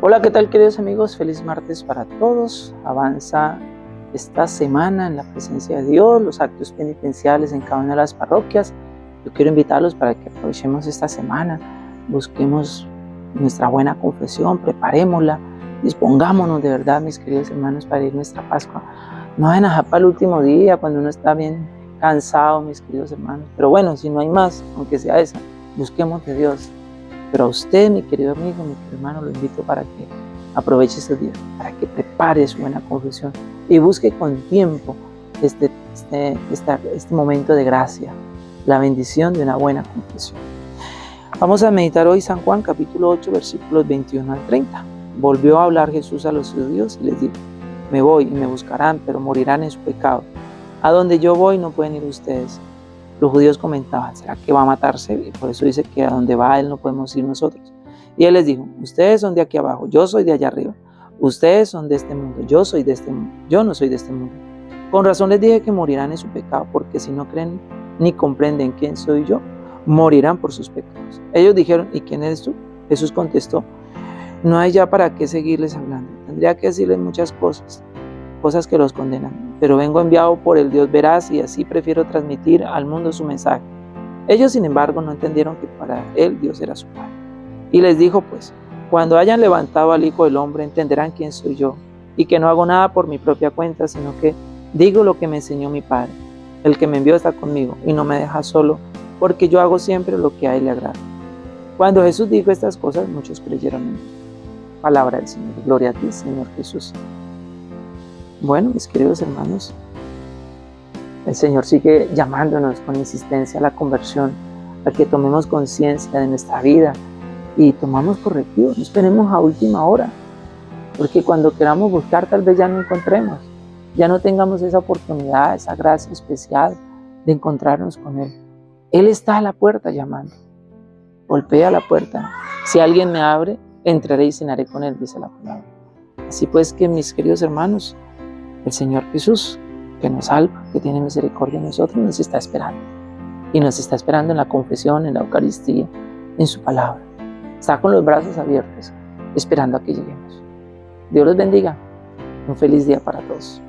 Hola, ¿qué tal queridos amigos? Feliz martes para todos. Avanza esta semana en la presencia de Dios, los actos penitenciales en cada una de las parroquias. Yo quiero invitarlos para que aprovechemos esta semana, busquemos nuestra buena confesión, preparémosla, dispongámonos de verdad, mis queridos hermanos, para ir nuestra Pascua. No vayan a el último día, cuando uno está bien cansado, mis queridos hermanos. Pero bueno, si no hay más, aunque sea esa, busquemos de Dios, pero a usted, mi querido amigo, mi querido hermano, lo invito para que aproveche este día, para que prepare su buena confesión y busque con tiempo este, este, este momento de gracia, la bendición de una buena confesión. Vamos a meditar hoy San Juan capítulo 8 versículos 21 al 30. Volvió a hablar Jesús a los judíos y les dijo, me voy y me buscarán, pero morirán en su pecado. A donde yo voy no pueden ir ustedes los judíos comentaban, ¿será que va a matarse? Por eso dice que a donde va él no podemos ir nosotros. Y él les dijo, ustedes son de aquí abajo, yo soy de allá arriba. Ustedes son de este mundo, yo soy de este mundo, yo no soy de este mundo. Con razón les dije que morirán en su pecado, porque si no creen ni comprenden quién soy yo, morirán por sus pecados. Ellos dijeron, ¿y quién eres tú? Jesús contestó, no hay ya para qué seguirles hablando. Tendría que decirles muchas cosas, cosas que los condenan. Pero vengo enviado por el Dios veraz y así prefiero transmitir al mundo su mensaje. Ellos, sin embargo, no entendieron que para él Dios era su Padre. Y les dijo, pues, cuando hayan levantado al Hijo del Hombre, entenderán quién soy yo, y que no hago nada por mi propia cuenta, sino que digo lo que me enseñó mi Padre. El que me envió está conmigo y no me deja solo, porque yo hago siempre lo que a él le agrada. Cuando Jesús dijo estas cosas, muchos creyeron en él. Palabra del Señor. Gloria a ti, Señor Jesús. Bueno, mis queridos hermanos, el Señor sigue llamándonos con insistencia a la conversión, a que tomemos conciencia de nuestra vida y tomamos correctivo. No esperemos a última hora, porque cuando queramos buscar tal vez ya no encontremos, ya no tengamos esa oportunidad, esa gracia especial de encontrarnos con Él. Él está a la puerta llamando. Golpea la puerta. Si alguien me abre, entraré y cenaré con Él, dice la palabra. Así pues que mis queridos hermanos, el Señor Jesús, que nos salva, que tiene misericordia de nosotros, nos está esperando. Y nos está esperando en la confesión, en la Eucaristía, en su palabra. Está con los brazos abiertos, esperando a que lleguemos. Dios los bendiga. Un feliz día para todos.